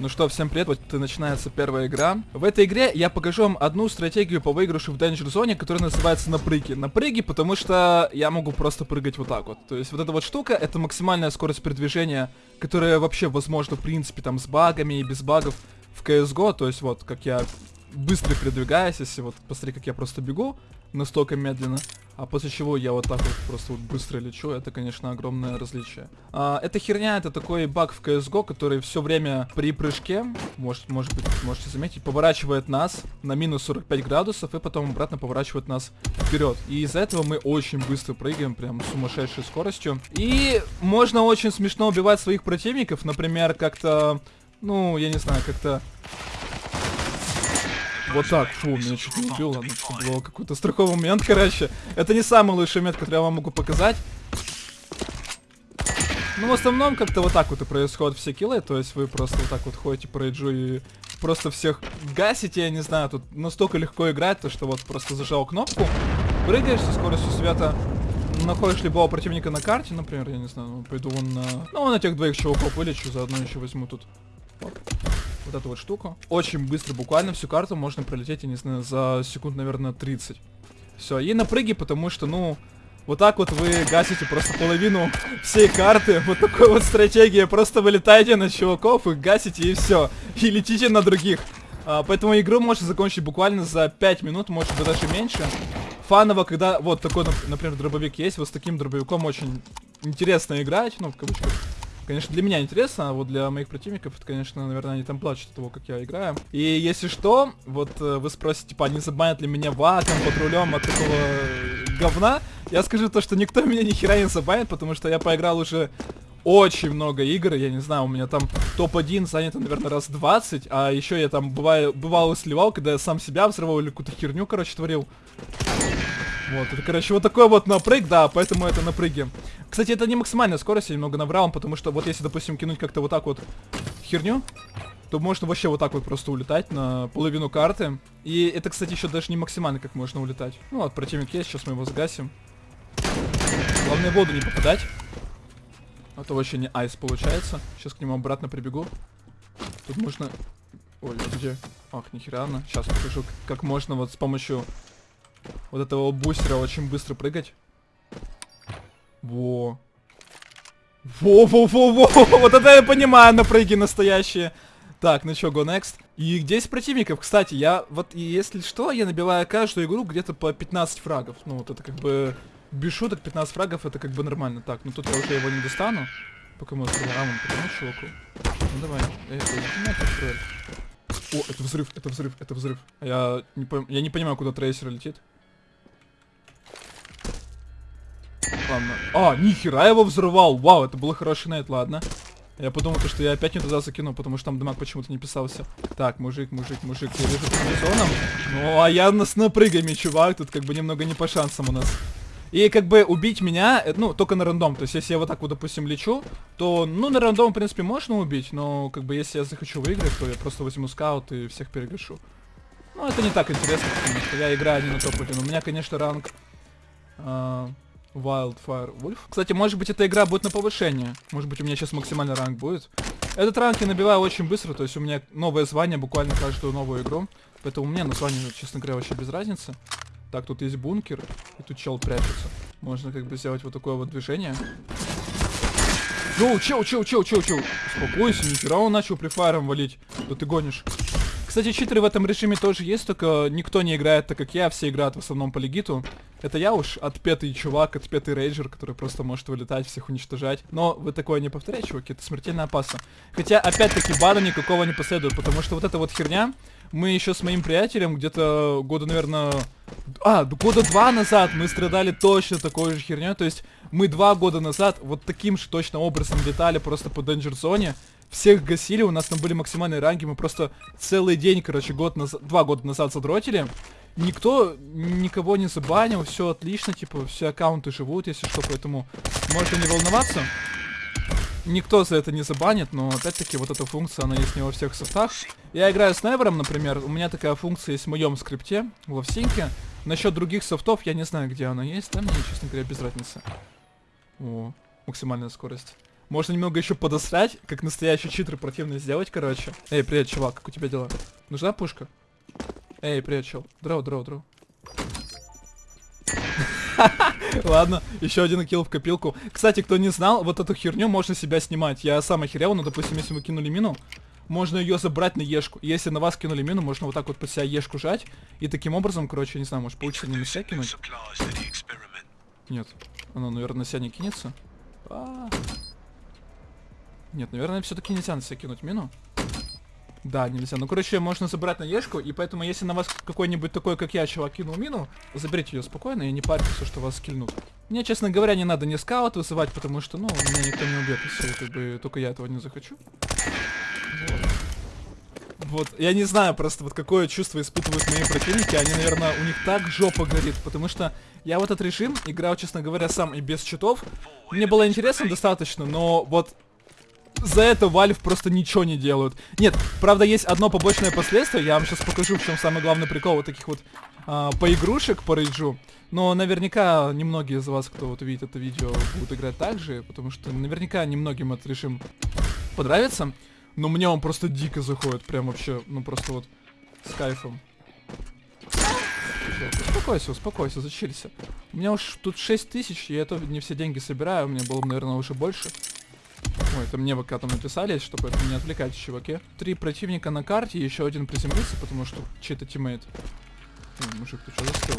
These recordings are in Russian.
Ну что, всем привет, вот и начинается первая игра. В этой игре я покажу вам одну стратегию по выигрышу в Danger Zone, которая называется напрыги. Напрыги, потому что я могу просто прыгать вот так вот. То есть вот эта вот штука, это максимальная скорость передвижения, которая вообще возможна в принципе там с багами и без багов в CSGO. То есть вот, как я быстро передвигаюсь, если вот посмотри, как я просто бегу настолько медленно, а после чего я вот так вот просто вот быстро лечу, это, конечно, огромное различие. А, эта херня, это такой баг в CSGO, который все время при прыжке, может, может быть, можете заметить, поворачивает нас на минус 45 градусов и потом обратно поворачивает нас вперед. И из-за этого мы очень быстро прыгаем, прям сумасшедшей скоростью. И можно очень смешно убивать своих противников, например, как-то, ну, я не знаю, как-то вот так, фу, меня чуть не убило. Ну, был какой-то страховой момент, короче. Это не самый лучший момент, который я вам могу показать. Ну, в основном, как-то вот так вот и происходят все киллы. То есть вы просто вот так вот ходите по рейджу и просто всех гасите, я не знаю. Тут настолько легко играть, то что вот просто зажал кнопку, прыгаешь со скоростью света, находишь любого противника на карте, например, я не знаю, пойду вон на... Ну, на тех двоих чуваков вылечу, заодно еще возьму тут. Вот вот эту вот штуку. Очень быстро, буквально всю карту можно пролететь, я не знаю, за секунд, наверное, 30. Все, и напрыги, потому что, ну, вот так вот вы гасите просто половину всей карты. Вот такой вот стратегия. Просто вылетаете на чуваков, их гасите и все. И летите на других. А, поэтому игру можно закончить буквально за 5 минут, может быть даже меньше. Фаново, когда вот такой, например, дробовик есть, вот с таким дробовиком очень интересно играть, ну, в кавычках. Конечно, для меня интересно, а вот для моих противников, это, конечно, наверное, они там плачут от того, как я играю. И если что, вот э, вы спросите, типа, не забанят ли меня ваком, патрулем от такого говна? Я скажу то, что никто меня ни хера не забанит, потому что я поиграл уже очень много игр, я не знаю, у меня там топ-1 занято, наверное, раз 20, а еще я там бываю, бывало сливал, когда я сам себя взрывал или какую-то херню, короче, творил. Вот, короче, вот такой вот напрыг, да, поэтому это напрыги. Кстати, это не максимальная скорость, я немного наврал, потому что вот если, допустим, кинуть как-то вот так вот херню, то можно вообще вот так вот просто улетать на половину карты. И это, кстати, еще даже не максимально, как можно улетать. Ну вот, противник есть, сейчас мы его сгасим. Главное воду не попадать. А то вообще не айс получается. Сейчас к нему обратно прибегу. Тут можно... Ой, где? Ах, нихера, Сейчас покажу, как можно вот с помощью вот этого бустера очень быстро прыгать. Во. Во-во-во-во! Вот это я понимаю, напрыги настоящие. Так, ну чё, go next. И 10 противников, кстати, я вот, если что, я набиваю каждую игру где-то по 15 фрагов. Ну, вот это как бы, без шуток, 15 фрагов, это как бы нормально. Так, ну тут я уже его не достану. Пока мы откроем рамон, потому чуваку. Ну давай, эй, О, это взрыв, это взрыв, это взрыв. Я не, я не понимаю, куда трейсер летит. Ладно. А, нихера его взрывал. Вау, это было хороший найт, ладно. Я подумал, то, что я опять не туда закину, потому что там дамаг почему-то не писался. Так, мужик, мужик, мужик, я вижу комбинезоном. Ну, а я с напрыгами, чувак. Тут как бы немного не по шансам у нас. И как бы убить меня, э, ну, только на рандом. То есть, если я вот так вот, допустим, лечу, то, ну, на рандом, в принципе, можно убить, но, как бы, если я захочу выиграть, то я просто возьму скаут и всех перегашу. Ну, это не так интересно, потому что я играю не на топ-1. У меня, конечно, ранг... Э Wildfire Wolf. Кстати, может быть эта игра будет на повышение. Может быть у меня сейчас максимальный ранг будет. Этот ранг я набиваю очень быстро, то есть у меня новое звание буквально каждую новую игру. Поэтому у меня название, честно говоря, вообще без разницы. Так, тут есть бункер, и тут чел прячется. Можно как бы сделать вот такое вот движение. Ну, чел, чел, чел, чел, чел. Успокойся, нихера он начал префайром валить. Да ты гонишь. Кстати, читеры в этом режиме тоже есть, только никто не играет так, как я, все играют в основном по легиту. Это я уж отпетый чувак, отпетый рейджер, который просто может вылетать, всех уничтожать. Но вы такое не повторяете, чуваки, это смертельно опасно. Хотя, опять-таки, бана никакого не последует, потому что вот эта вот херня, мы еще с моим приятелем где-то года, наверное... А, года два назад мы страдали точно такой же херней, то есть мы два года назад вот таким же точно образом летали просто по Danger Zone, всех гасили, у нас там были максимальные ранги, мы просто целый день, короче, год назад, два года назад задротили. Никто никого не забанил, все отлично, типа, все аккаунты живут, если что, поэтому можете не волноваться. Никто за это не забанит, но опять-таки вот эта функция, она есть не во всех софтах. Я играю с Невером, например, у меня такая функция есть в моем скрипте, в Лавсинке. Насчет других софтов я не знаю, где она есть, да, мне, честно говоря, без разницы. О, максимальная скорость. Можно немного еще подосрать, как настоящий читер противно сделать, короче. Эй, привет, чувак, как у тебя дела? Нужна пушка? Эй, привет, чел. Дроу, дроу, дроу. Ладно, еще один килл в копилку. Кстати, кто не знал, вот эту херню можно себя снимать. Я сам охерел, но, допустим, если вы кинули мину, можно ее забрать на ешку. Если на вас кинули мину, можно вот так вот под себя ешку жать. И таким образом, короче, не знаю, может получится не на себя кинуть. Нет. Оно, наверное, на себя не кинется. А -а -а. Нет, наверное, все-таки нельзя на себя кинуть мину. Да, нельзя. Ну, короче, можно забрать на ешку, и поэтому, если на вас какой-нибудь такой, как я, чувак, кинул мину, заберите ее спокойно и не парьтесь, что вас скильнут. Мне, честно говоря, не надо ни скаут вызывать, потому что, ну, меня никто не убьет, если как бы только я этого не захочу. Вот. вот, я не знаю просто, вот какое чувство испытывают мои противники, они, наверное, у них так жопа горит, потому что я в этот режим играл, честно говоря, сам и без читов. Мне было интересно достаточно, но вот за это Valve просто ничего не делают. Нет, правда, есть одно побочное последствие. Я вам сейчас покажу, в чем самый главный прикол вот таких вот а, поигрушек по рейджу. Но наверняка немногие из вас, кто вот увидит это видео, будут играть так же, потому что наверняка немногим этот режим понравится. Но мне он просто дико заходит, прям вообще, ну просто вот с кайфом. Успокойся, успокойся, зачилься. У меня уж тут 6 тысяч, и я то не все деньги собираю, у меня было бы, наверное, уже больше. Ой, это мне пока там написали, чтобы это не отвлекать, чуваки. Три противника на карте, еще один приземлился, потому что чей-то тиммейт. Ой, мужик, ты что застыл?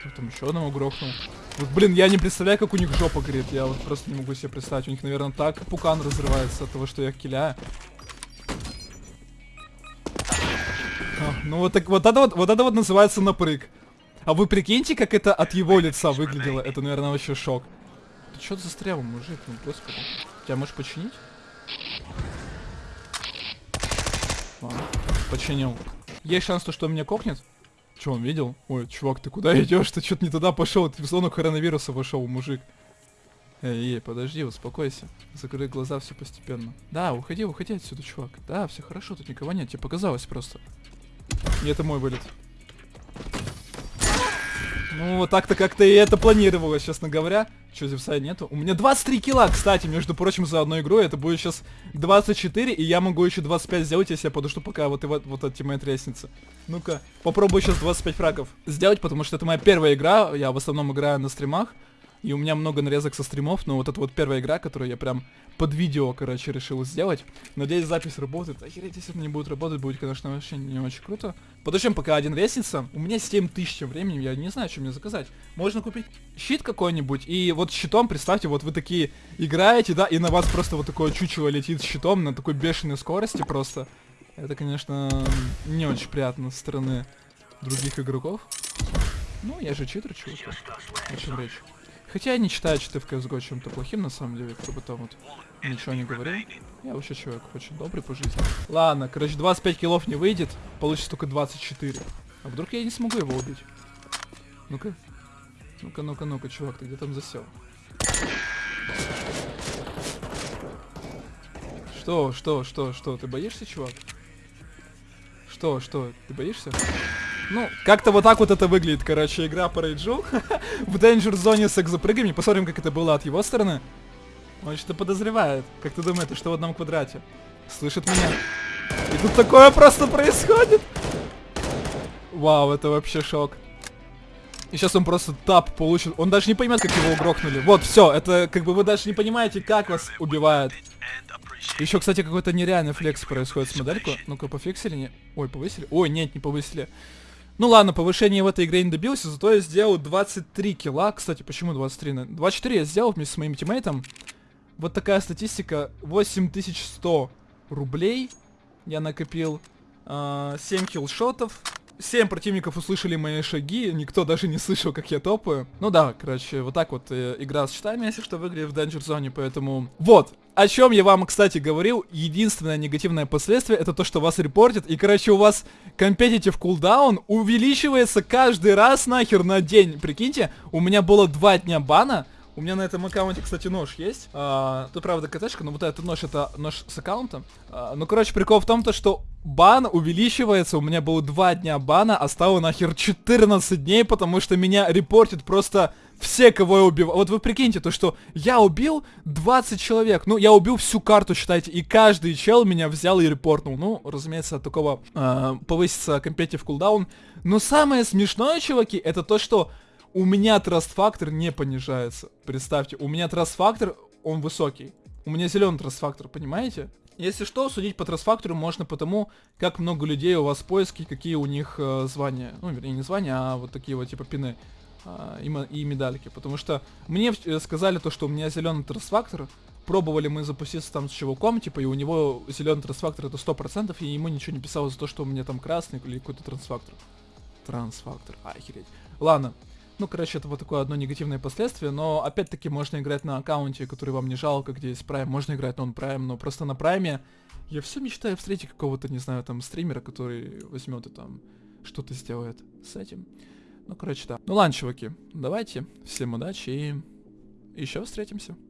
Кто там еще одного грохнул? Вот, блин, я не представляю, как у них жопа горит. Я вот просто не могу себе представить. У них, наверное, так пукан разрывается от того, что я киляю. А, ну вот так вот это вот, вот это вот называется напрыг. А вы прикиньте, как это от его лица выглядело. Это, наверное, вообще шок. Ты что застрял, мужик? Ну, господи. Тебя можешь починить? Ладно, починил. Есть шанс, то, что он меня кокнет? Че, он видел? Ой, чувак, ты куда идешь? Ты что-то не туда пошел. Ты в зону коронавируса вошел, мужик. Эй, эй, подожди, успокойся. Закрой глаза все постепенно. Да, уходи, уходи отсюда, чувак. Да, все хорошо, тут никого нет, тебе показалось просто. И это мой вылет. Ну, вот так-то как-то и это планировалось, честно говоря. Че, зевсай нету? У меня 23 килла, кстати, между прочим, за одну игру. Это будет сейчас 24, и я могу еще 25 сделать, если я подожду, пока вот, и вот, вот от тиммейт лестницы. Ну-ка, попробую сейчас 25 фрагов сделать, потому что это моя первая игра. Я в основном играю на стримах. И у меня много нарезок со стримов, но вот это вот первая игра, которую я прям под видео, короче, решил сделать. Надеюсь, запись работает. Охереть, если это не будет работать, будет, конечно, вообще не очень круто. Подождем, пока один весится. У меня 7 тысяч времени, я не знаю, что мне заказать. Можно купить щит какой-нибудь, и вот щитом, представьте, вот вы такие играете, да, и на вас просто вот такое чучело летит щитом на такой бешеной скорости просто. Это, конечно, не очень приятно со стороны других игроков. Ну, я же читер, чувак. О чем речь? Хотя я не считаю читы в CSGO чем-то плохим, на самом деле, кто бы там вот ничего не говорил. Я вообще человек очень добрый по жизни. Ладно, короче, 25 киллов не выйдет, получится только 24. А вдруг я не смогу его убить? Ну-ка. Ну-ка, ну-ка, ну-ка, чувак, ты где там засел? Что, что, что, что, ты боишься, чувак? Что, что, ты боишься? Ну, как-то вот так вот это выглядит, короче, игра по рейджу. в Danger зоне с экзопрыгами. Посмотрим, как это было от его стороны. Он что-то подозревает. Как ты думаешь, что в одном квадрате? Слышит меня. И тут такое просто происходит. Вау, это вообще шок. И сейчас он просто тап получит. Он даже не поймет, как его угрохнули. Вот, все, это как бы вы даже не понимаете, как вас убивают. Еще, кстати, какой-то нереальный флекс происходит с модельку. Ну-ка, пофиксили? Не... Ой, повысили? Ой, нет, не повысили. Ну ладно, повышение в этой игре не добился, зато я сделал 23 килла. Кстати, почему 23? 24 я сделал вместе с моим тиммейтом. Вот такая статистика. 8100 рублей я накопил. Э, 7 киллшотов. 7 противников услышали мои шаги, никто даже не слышал, как я топаю. Ну да, короче, вот так вот э, игра с счетами, если что, выглядит в Danger Zone, поэтому... Вот, о чем я вам, кстати, говорил, единственное негативное последствие, это то, что вас репортят, и, короче, у вас competitive кулдаун увеличивается каждый раз нахер на день. Прикиньте, у меня было два дня бана, у меня на этом аккаунте, кстати, нож есть. А, тут, правда, КТшка, но вот этот нож, это нож с аккаунта. А, ну, короче, прикол в том, то, что бан увеличивается, у меня было 2 дня бана, а стало нахер 14 дней, потому что меня репортит просто все, кого я убил. Вот вы прикиньте, то что я убил 20 человек, ну я убил всю карту, считайте, и каждый чел меня взял и репортнул. Ну, разумеется, от такого э, повысится компетив кулдаун. Но самое смешное, чуваки, это то, что у меня траст фактор не понижается. Представьте, у меня траст фактор, он высокий. У меня зеленый траст фактор, понимаете? Если что, судить по трансфактору можно потому, как много людей у вас в поиске, какие у них э, звания. Ну, вернее, не звания, а вот такие вот типа пины э, и, и медальки. Потому что мне э, сказали то, что у меня зеленый трансфактор. Пробовали мы запуститься там с чуваком, типа, и у него зеленый трансфактор это 100%, и ему ничего не писало за то, что у меня там красный или какой-то трансфактор. Трансфактор, охереть. Ладно, ну, короче, это вот такое одно негативное последствие, но опять-таки можно играть на аккаунте, который вам не жалко, где есть Prime, можно играть на он Prime, но просто на Prime я все мечтаю встретить какого-то, не знаю, там, стримера, который возьмет и там что-то сделает с этим. Ну, короче, да. Ну ладно, чуваки, давайте, всем удачи и еще встретимся.